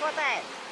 Có.